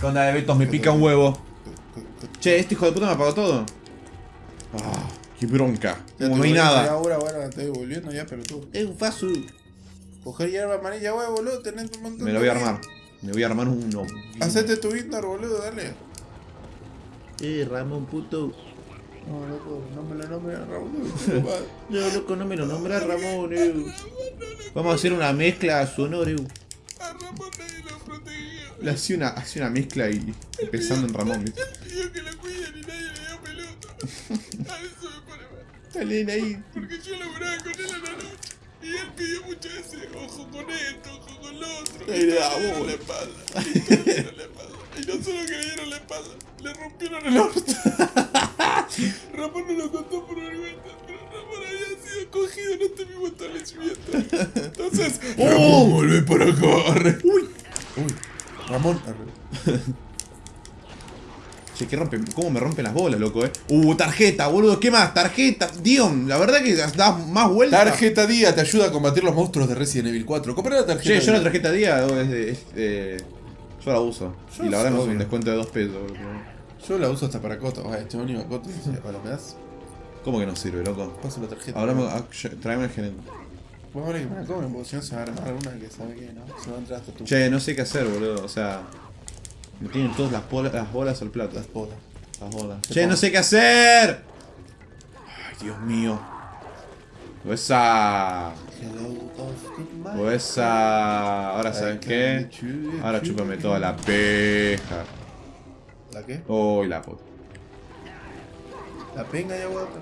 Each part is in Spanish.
¿Qué onda de Betos? Me pica un huevo. Che, este hijo de puta me apagó todo. Ah, qué bronca. Ya Como no hay nada. Ahora, bueno, estoy volviendo ya, pero tú. Es un fasu. Coger hierba amarilla, huevo, boludo, tenés un montón Me lo voy a armar. Me voy a armar uno. Hacete tu Indar, boludo, dale. Eh, Ramón puto. No, loco, no me lo nombres a Raúl. No, loco, no me lo nombras Ramón, eh. Vamos a hacer una mezcla sonora, eh. A Ramón nadie lo protegía. Le hacía una, hacía una mezcla y pensando en Ramón, ¿viste? Pidió que lo cuiden y nadie le dio pelota. A eso me pone mal. Dale ahí. Porque yo laburaba con él a la noche. Y él pidió muchas veces, ojo con esto, ojo con lo otro. Y le dieron la espalda. Y todos le dieron la espalda. Y no solo que le dieron la espalda, le rompieron el orto. Ramón no lo contó por vergüenza, pero Ramón había sido cogido en este mismo establecimiento. Entonces, Ramón, vuelve para acá. Uy. Uy. Ramón. Che, ¿qué rompe? ¿Cómo me rompen las bolas, loco, eh? Uh, tarjeta, boludo, ¿qué más? Tarjeta, Dion, la verdad que da más vueltas. Tarjeta Día te ayuda a combatir los monstruos de Resident Evil 4. Compra la tarjeta. Che, yo la tarjeta día es de, es de- Yo la uso. Yo y la verdad no es un descuento de 2 pesos. Yo la uso hasta para Coto. Oye, este único Coto ¿me das? ¿Cómo que no sirve, loco? Paso la tarjeta. Hablamos, ah, che, tráeme el gerente. Vos ahora que me si no se va a armar una que sabe que no. Se va a entrar hasta tu. Che, no sé qué hacer, boludo. O sea, me tienen todas las, bolas- las bolas al plato. Las bolas. Las bolas. Che, no sé qué hacer. Ay, Dios mío. Esa. O esa. Ahora, ¿sabes qué? Ahora chúpame toda la peja. ¿La qué? Uy, la puta. La penga ya, guapa.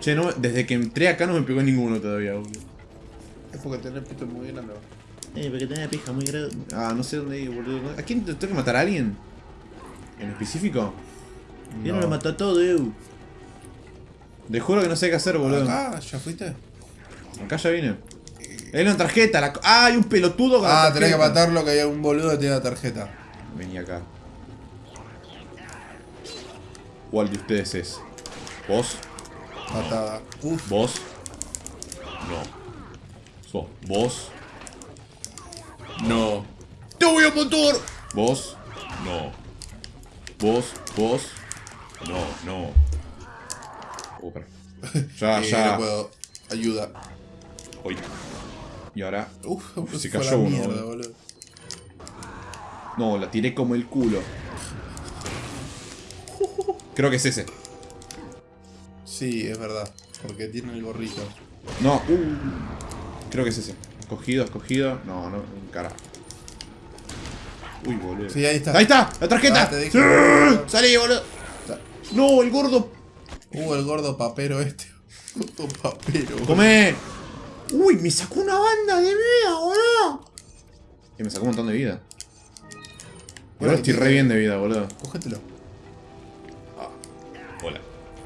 Che, no, desde que entré acá no me pegó ninguno todavía, boludo. Es porque tenés pito muy grande. Eh, porque tenía pija muy grande. Ah, no sé dónde ir, boludo. ¿A quién te- tengo que matar a alguien? ¿En específico? Yo no lo mató a todo, eu. Te juro que no sé qué hacer, boludo. Acá, Acá, ¿ya fuiste? ya vine. Hay una tarjeta. La... Ah, hay un pelotudo con la Ah, tenés que matarlo que hay un boludo que tiene la tarjeta. Vení acá. ¿Cuál de ustedes es? ¿Vos? Patada. Uf. ¿Vos? No. So, ¿Vos? No. ¡Te voy a matar! ¿Vos? No. ¿Vos? ¿Vos? No, no. Oh. Ya, Eh, ya. No puedo. Ayuda. Uy. Y ahora. Uf, Se cayó uno, mierda, boludo. boludo. No, la tiré como el culo. Creo que es ese. Sí, es verdad. Porque tiene el gorrito. No, uh, creo que es ese. Escogido, escogido. No, no, carajo. Uy, boludo. Sí, ahí está. ¡Ahí está! ¡La tarjeta! Ah, te dije. ¡Sí! ¡Salí, boludo! ¡No, el gordo! Uh, el gordo papero este. Gordo papero. ¡Come! ¡Uy, me sacó una banda de vida, boludo! Que me sacó un montón de vida. Ahora estoy re bien de vida, boludo. Cógetelo. Hola.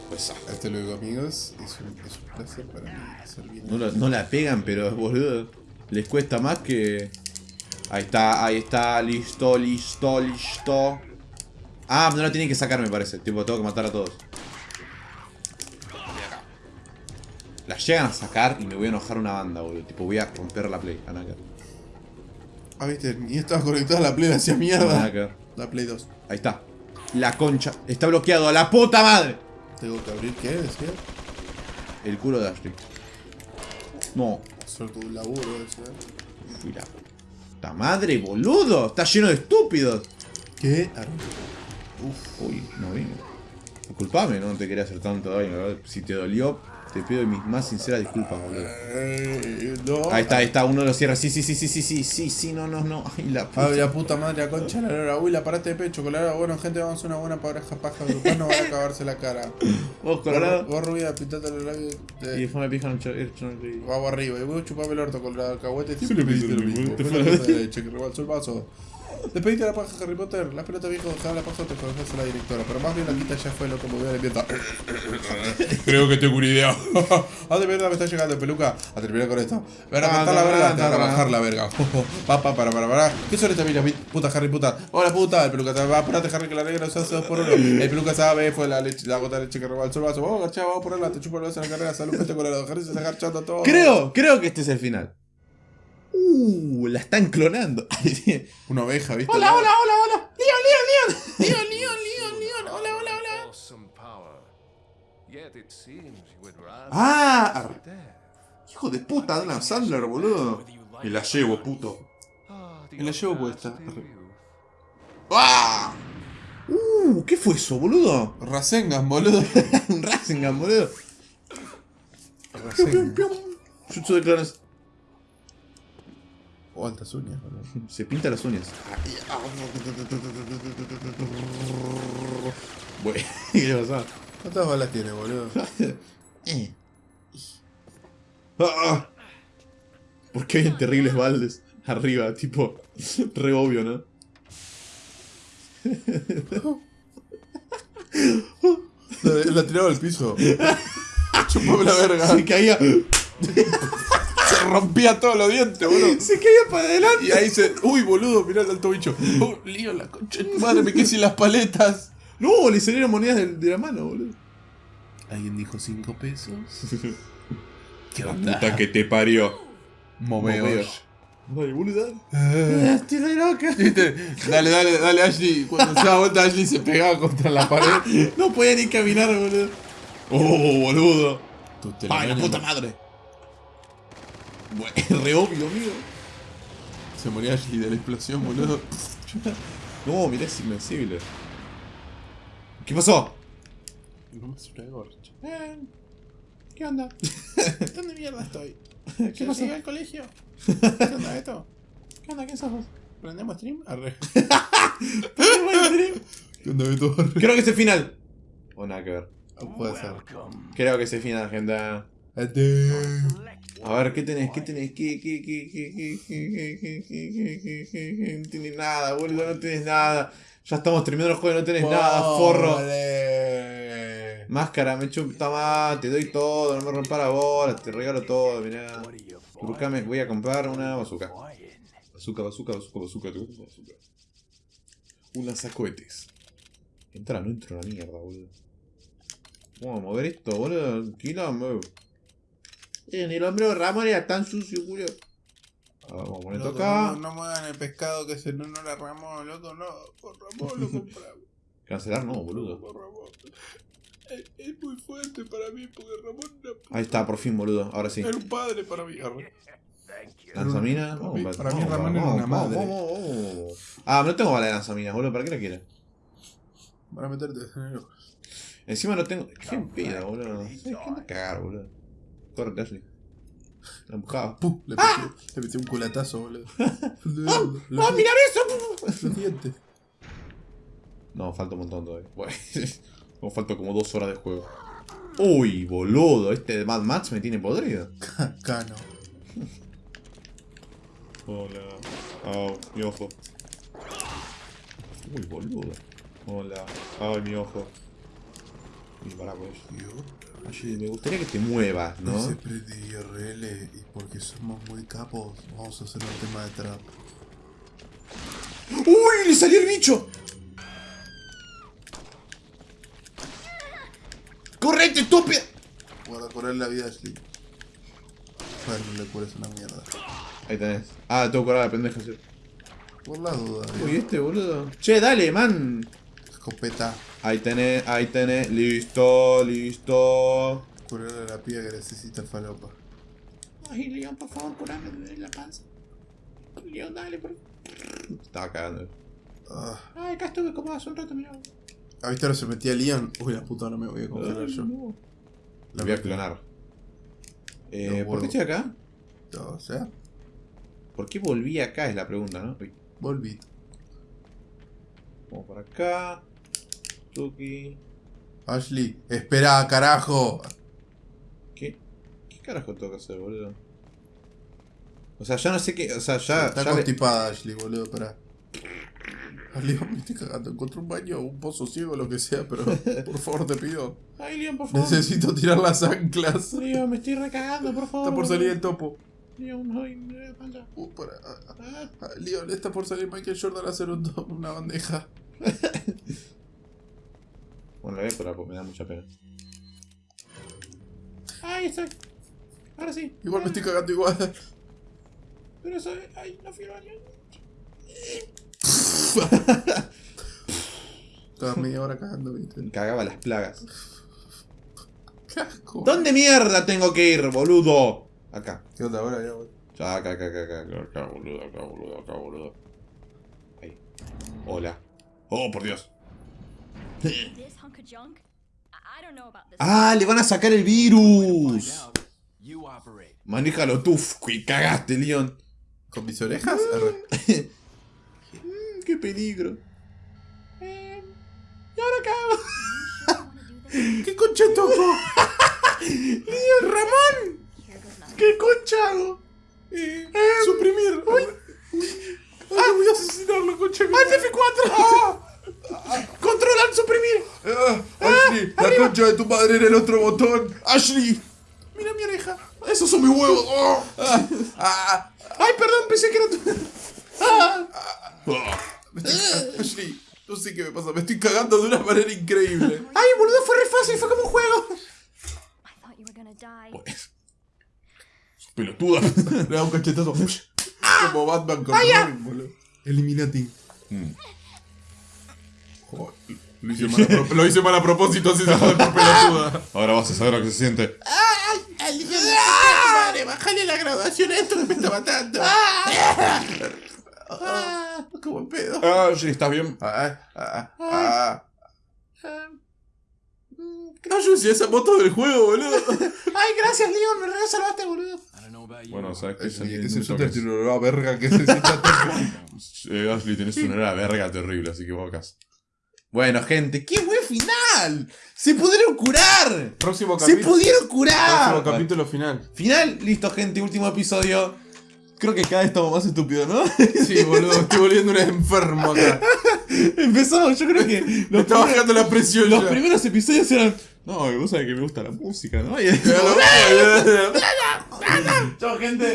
Pues, ah, Hasta luego, amigos. Es un, es un placer para mí servir. no, la, no la pegan, pero boludo. Les cuesta más que. Ahí está, ahí está, listo, listo, listo. Ah, no la tienen que sacar, me parece. Tipo, tengo que matar a todos. La llegan a sacar y me voy a enojar una banda, boludo. Tipo, voy a romper la play. Anaka. Ah, viste, ni estaba conectada a la Play, hacía mierda. Anaka. La Play 2. Ahí está. La concha. Está bloqueado. ¡A la puta madre! Tengo que abrir, ¿qué? Decía. El culo de Ashley. No. Hacer tu laburo, decía. Fui la madre, boludo. Está lleno de estúpidos. ¿Qué? Arre. Uy, no vino. Disculpame, no te quería hacer tanto daño. Si te dolió, te pido mis más sinceras disculpas, boludo. Eh, no. Ahí está, ahí está, uno lo cierra. Sí, sí, sí, sí, sí, sí, sí, sí, no, no, no. Ay, la puta. Ay, la puta madre, la concha la lora. Uy, la parate de pecho, colorada. Bueno, gente, vamos a hacer una buena pareja paja grupal. No van a acabarse la cara. Vos, Colorado. Vos, rubia, pintate los labios. Y de- después me pijan el cho- el cho- Vamos arriba. Y vos chupame el orto, colorado. Alcahuete. Siempre pediste lo mismo. mismo. Fue la cosa de leche que rebalsó el vaso. Despediste la paja, Harry Potter. La pelota vieja dejaba la paja te conoces a la directora. Pero más bien la quita ya fue lo que movió la limpieza. Creo que tengo una idea. ¿A de verdad me está llegando, peluca? A terminar con esto. Ven a Ah, matar la verga, te van a bajar la verga. Pa, pa, para, para, para. ¿Qué son estas minas, mi- puta Harry puta? Hola puta, el peluca te va a apurate Harry que la negra se hace dos por uno. El peluca sabe, fue la leche, la gota de leche que rebalsó el vaso. Vamos, garchá, vamos a ponerla, te chupo el vaso en la carrera, salud, vete con la Harry se está garchando todo. Creo, creo que este es el final. Uh, la están clonando. Una oveja, ¿viste? hola, hola, hola, hola. Leon, Leon, Leon! Leon, Leon, Leon, Leon. Hola, hola, hola. ¡Ah! Hijo de puta, Adam Sandler, boludo. Me la llevo, puto. Ah, Me la llevo puesta. ¡Ah! Uh, ¿qué fue eso, boludo? Rasengan, boludo. Un Rasengan, boludo. Rasengan. Jutsu de clones. O altas uñas, boludo. Se pinta las uñas. Bueno, ¿qué le pasó? ¿Cuántas balas tiene, boludo? Eh. Ah. ¿Por qué hay terribles baldes arriba? Tipo, re obvio, ¿no? La, la tiraba al piso. Chupame la verga. Se caía, rompía todos los dientes, boludo. se caía para adelante. Y ahí se. Uy, boludo, mirá el alto bicho. Oh, lío la concha de tu madre, me quedé sin las paletas. No, le salieron monedas de, de la mano, boludo. Alguien dijo 5 pesos. ¿Qué La onda? puta que te parió. Momeos. Dale, boludo. Eh. Estoy re loca. ¿Viste? Dale, dale, dale, Ashley. Cuando se da vuelta, Ashley se pegaba contra la pared. No podía ni caminar, boludo. Oh, boludo. Ay, la puta madre. Bueno, re obvio, amigo. Se moría Ashley de la explosión, boludo. No, mirá, es invencible. ¿Qué pasó? No me suena gorcha. Eh, ¿Qué onda? ¿Dónde mierda estoy? ¿Qué pasó? al colegio? ¿Qué onda esto? ¿Qué onda? ¿Qué sos vos? ¿Prendemos stream? Arre. ¿Qué onda Beto? Arre. Creo que es el final. O nada que ver. Ah, Puede ser. Creo que es el final, gente. A ver, ¿qué tenés? ¿Qué tenés? ¿Qué, qué, qué, qué, qué, qué, qué, qué, qué? No tenés nada, boludo, no tenés nada. Ya estamos terminando el juego y no tenés nada, forro. Máscara, me chupa más, te doy todo, no me rompa la bola, te regalo todo, mirá. Buscame, voy a comprar una bazooka. Bazooka, bazooka, bazooka, bazooka, bazooka, bazooka. Un lanzacohetes. Entra, no entro a la mierda, boludo. Vamos a mover esto, boludo. Quilombo. Ni el hombre de Ramón era tan sucio, Julio. Vamos a poner esto Loco, acá. No, no muevan el pescado que se no, no la Ramón, loco, no. Por Ramón lo compramos. Cancelar no, boludo. Por Ramón. Es, es muy fuerte para mí porque Ramón era, Ahí está, por fin, boludo. Ahora sí. era un padre para mí. Arre. Lanzaminas. Para para mí Ramón era vamos, una vamos, madre. Ah, no tengo bala de lanzaminas, boludo. ¿Para qué la quieres? Para meterte en el ojo. Encima no tengo. ¿Qué pedo, boludo? ¿Sabes qué anda a cagar, boludo? Corre, Ashley. La empujaba. ¡Pum! Le metí un culatazo, boludo. ¡Ah, Los, mira eso! los dientes. No, falta un montón todavía. Bueno, falta como dos horas de juego. Uy, boludo. Este de Mad Max me tiene podrido. Cano. Hola. Au, mi ojo. Uy, boludo. Hola. Ay, mi ojo. Y para pues. Oye, me gustaría que te muevas, ¿no? Ese prende IRL y porque somos muy capos, vamos a hacer un tema de trap. ¡Uy! ¡Le salió el bicho! ¡Correte, estúpida! Guarda correr la vida Ashley. Bueno, no le cures una mierda. Ahí tenés. Ah, tengo que curar a la pendeja, sí. Por la duda, Uy, este boludo. Che, dale, man. Escopeta. Ahí tenés, ahí tenés. Listo, listo. Curarle a la piba que necesita falopa. Ay, León, por favor, curame de la panza. León, dale, por Estaba cagando. Ah. Ay, acá estuve como hace un rato, mira. ¿Ah, viste ahora se metía Leon? Uy, la puta, no me voy a congelar yo. La voy a clonar. Eh, ¿Por qué estoy acá? O sea, ¿Por qué volví acá? Es la pregunta, ¿no? Volví. vamos por acá. Tuki. Ashley, espera, carajo. ¿Qué? ¿Qué carajo tengo que hacer, boludo? O sea, ya no sé qué. O sea, ya. Está ya le- constipada Ashley, boludo, espera. Ashley, me estoy cagando. Encontré un baño, un pozo ciego, lo que sea, pero por favor te pido. Ay, León, por favor. Necesito tirar las anclas. León, me estoy recagando, por favor. Está por salir el topo. León, ay, me da. Uh, para, ah, ah, Leon, está por salir Michael Jordan a hacer un una bandeja. Bueno, la voy a curar porque me da mucha pena. Ay, estoy. Ahora sí. Igual me estoy cagando igual. Pero soy. Ay, no fui al baño. Estaba media hora cagando, viste. Cagaba las plagas. Qué asco. ¿Dónde mierda tengo que ir, boludo? Acá. ¿Qué onda ahora? Ya, güey. Ya, acá, acá, acá, acá, acá, acá, boludo, acá, boludo, acá, boludo. Ahí. Hola. Oh, por Dios. Ah, le van a sacar el virus. You operate. Manéjalo tú, y cagaste, Leon. ¿Con mis orejas? R. Mm, qué peligro. Eh, ¿Y ahora qué hago? ¿Qué concha toco? Leon, Ramón. ¿Qué concha hago? Eh, suprimir. Uy. Ah, voy a asesinarlo, concha. ¡Alt F4! ¡Controlar, suprimir! Ah, Ashley, la concha de tu madre en el otro botón. ¡Ashley! Mira mi oreja. Esos son mis huevos. Oh. Ah, ah, ¡Ay, perdón! Pensé que era tu. Ah. estoy- Ashley, no sé qué me pasa. Me estoy cagando de una manera increíble. ¡Ay, boludo! Fue re fácil, fue como un juego. I thought you were gonna die. Pelotuda. Le da un cachetazo. Como Batman con Robin, boludo. Eliminati. Joder, Lo hice, mal a pro- lo hice mal a propósito, así se jode por pelotuda. Ahora vas a saber lo que se siente. Madre, bájale la graduación a esto que me está matando. Ah, como en pedo. Ashley, ¿estás bien? Ah, ah, ah. No, yo decía esa moto del juego, boludo. ¡Ay, gracias, Leon! Me re salvaste, boludo. I don't know about you. Bueno, sabes que Oye, que se suelta el la verga que se sienta Eh, Ashley, tenés una hora verga terrible, así que vos Bueno, gente, ¡qué buen final! ¡Se pudieron curar! Próximo ¡Se capítulo. pudieron curar! Próximo capítulo final. Final, listo, gente, último episodio. Creo que cada vez estamos más estúpidos, ¿no? Sí, boludo, estoy volviendo un enfermo acá. Empezamos, yo creo que Me está bajando la presión los ya. primeros episodios eran. No, vos sabés que me gusta la música, ¿no? Y- Chao, gente.